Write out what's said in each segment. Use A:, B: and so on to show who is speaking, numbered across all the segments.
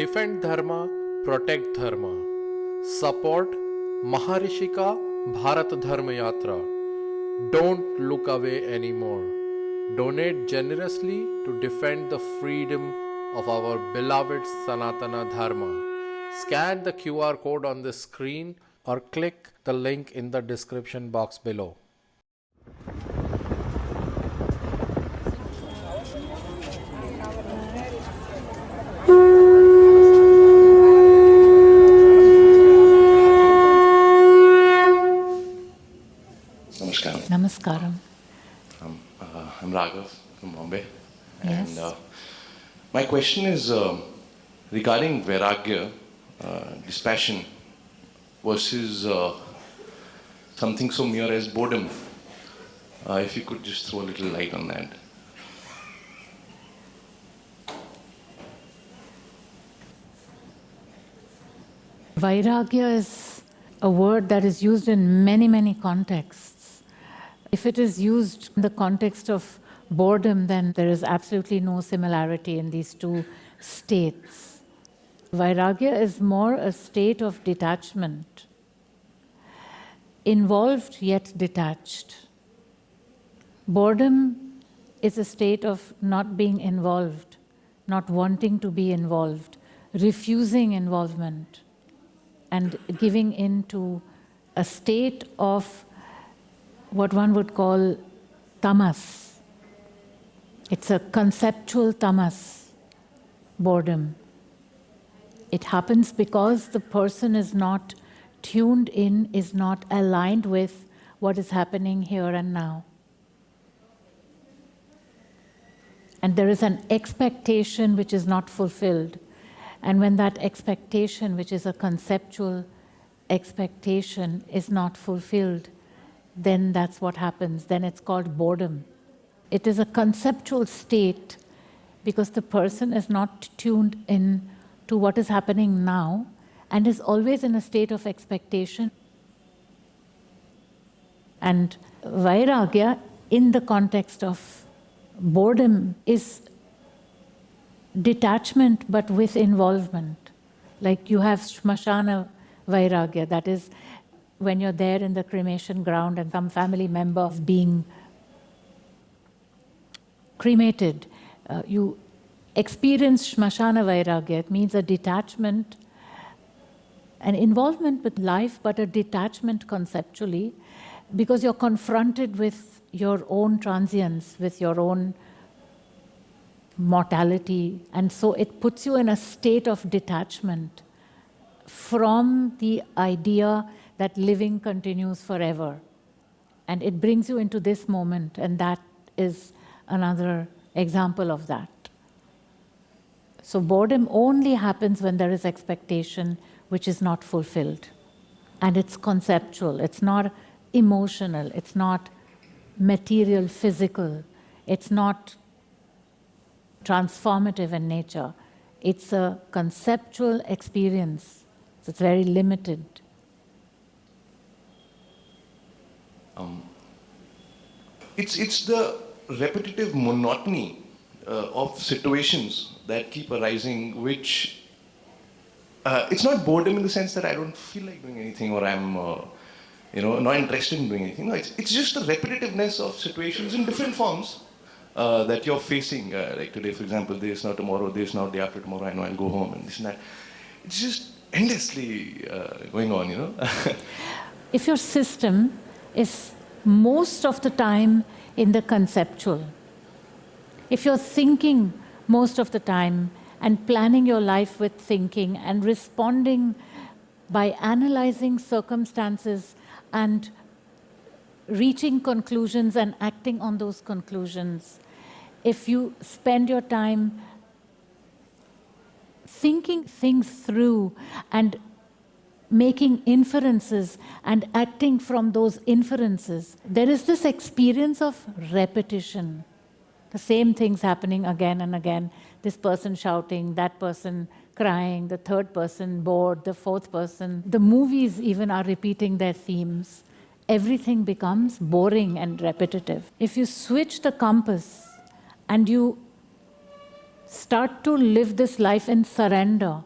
A: Defend Dharma, Protect Dharma. Support Maharishika Bharat Dharma Yatra. Don't look away anymore. Donate generously to defend the freedom of our beloved Sanatana Dharma. Scan the QR code on the screen or click the link in the description box below.
B: Namaskaram.
C: Namaskaram.
B: Um, uh, I'm Raghav from Bombay.
C: Yes.
B: And uh, my question is um regarding Vairagya, uh, dispassion, versus uh, something so mere as boredom. Uh, if you could just throw a little light on that.
C: Vairagya is a word that is used in many, many contexts. If it is used in the context of boredom, then there is absolutely no similarity in these two states. Vairagya is more a state of detachment, involved yet detached. Boredom is a state of not being involved, not wanting to be involved, refusing involvement and giving in to a state of what one would call tamas. It's a conceptual tamas, boredom. It happens because the person is not tuned in, is not aligned with what is happening here and now. And there is an expectation which is not fulfilled. And when that expectation, which is a conceptual expectation, is not fulfilled, then that's what happens. Then it's called boredom. It is a conceptual state because the person is not tuned in to what is happening now and is always in a state of expectation. And Vairagya, in the context of boredom, is detachment but with involvement. Like you have Shmashana Vairagya, that is when you're there in the cremation ground and some family member is being cremated, uh, you experience Shmashana Vairagya. It means a detachment, an involvement with life, but a detachment conceptually, because you're confronted with your own transience, with your own mortality. And so it puts you in a state of detachment from the idea that living continues forever. And it brings you into this moment, and that is another example of that. So boredom only happens when there is expectation which is not fulfilled. And it's conceptual, it's not emotional, it's not material, physical, it's not transformative in nature. It's a conceptual experience, so it's very limited.
B: Um, it's, it's the repetitive monotony uh, of situations that keep arising, which uh, it's not boredom in the sense that I don't feel like doing anything or I'm, uh, you know, not interested in doing anything. No, it's, it's just the repetitiveness of situations in different forms uh, that you're facing. Uh, like today, for example, this, now tomorrow, this, now day after tomorrow, I know I'll go home and this and that. It's just endlessly uh, going on, you know.
C: if your system is most of the time in the conceptual, if you're thinking most of the time and planning your life with thinking and responding by analyzing circumstances and reaching conclusions and acting on those conclusions, if you spend your time thinking things through and making inferences and acting from those inferences, there is this experience of repetition. The same things happening again and again. This person shouting, that person crying, the third person bored, the fourth person. The movies even are repeating their themes. Everything becomes boring and repetitive. If you switch the compass and you start to live this life in surrender,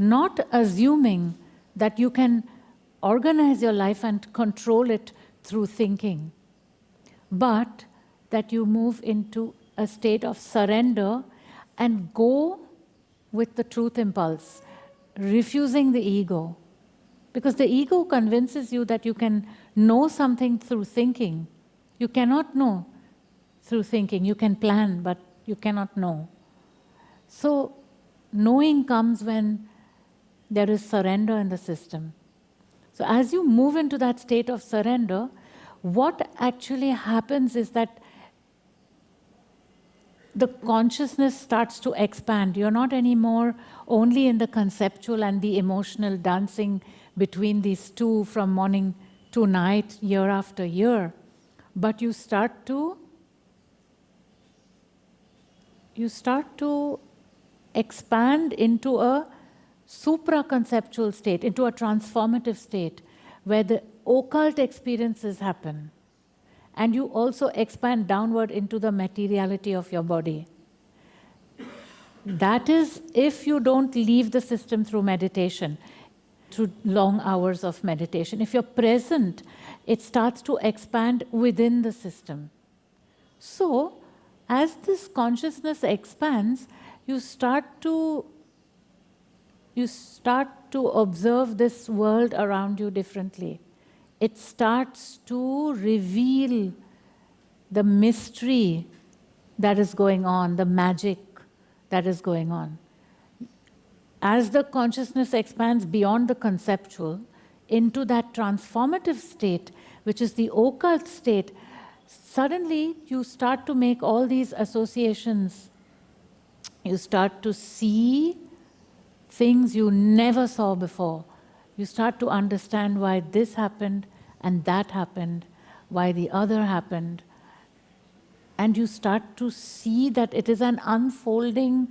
C: not assuming that you can organize your life and control it through thinking, but that you move into a state of surrender and go with the truth impulse, refusing the ego. Because the ego convinces you that you can know something through thinking. You cannot know through thinking. You can plan, but you cannot know. So, knowing comes when there is surrender in the system. So, as you move into that state of surrender, what actually happens is that the consciousness starts to expand. You're not anymore only in the conceptual and the emotional dancing between these two from morning to night, year after year, but you start to you start to expand into a supra-conceptual state, into a transformative state, where the occult experiences happen and you also expand downward into the materiality of your body. That is if you don't leave the system through meditation, through long hours of meditation. If you're present, it starts to expand within the system. So, as this consciousness expands, you start to you start to observe this world around you differently it starts to reveal the mystery that is going on, the magic that is going on. As the consciousness expands beyond the conceptual into that transformative state, which is the occult state, suddenly you start to make all these associations. You start to see things you never saw before you start to understand why this happened and that happened, why the other happened. And you start to see that it is an unfolding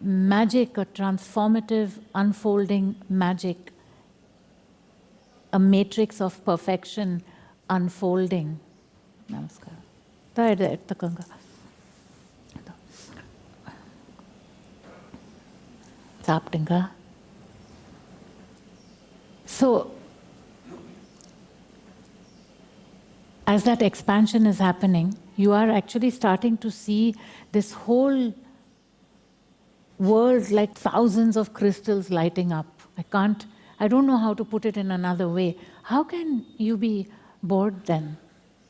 C: magic, a transformative, unfolding magic, a matrix of perfection unfolding. Namaskar. சாப்பிட்டுங்க so, as that expansion is happening, you are actually starting to see this whole world like thousands of crystals lighting up. I can't, I don't know how to put it in another way. How can you be bored then?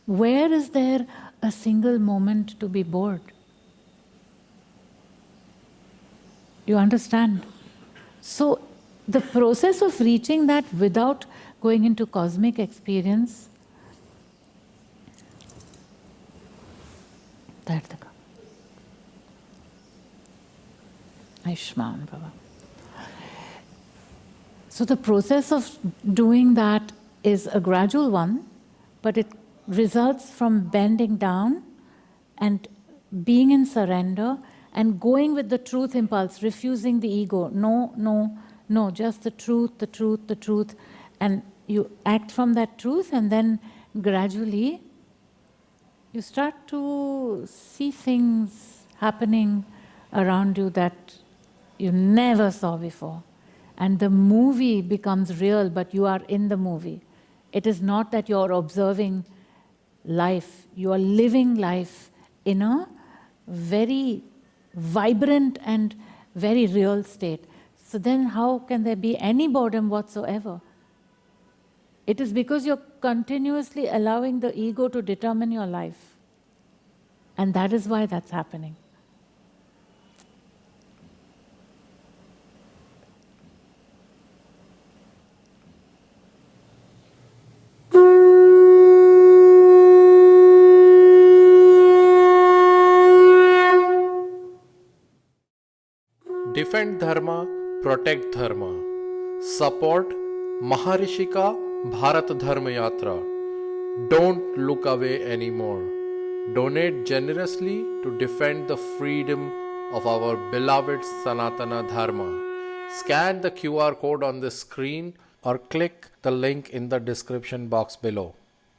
C: Where is there a single moment to be bored? You understand? So the process of reaching that without going into cosmic experience, Baba. So the process of doing that is a gradual one, but it results from bending down and being in surrender and going with the truth impulse, refusing the ego. No, no, no, just the truth, the truth, the truth. And you act from that truth, and then gradually you start to see things happening around you that you never saw before. And the movie becomes real, but you are in the movie. It is not that you're observing life, you are living life in a very vibrant and very real state. So then how can there be any boredom whatsoever? It is because you're continuously allowing the ego to determine your life. And that is why that's happening.
A: Defend Dharma protect dharma support Maharshi का Bharat Dharma Yatra don't look away any more donate generously to defend the freedom of our beloved Sanatana Dharma. Scan the QR code on the screen or click the link in the description box below.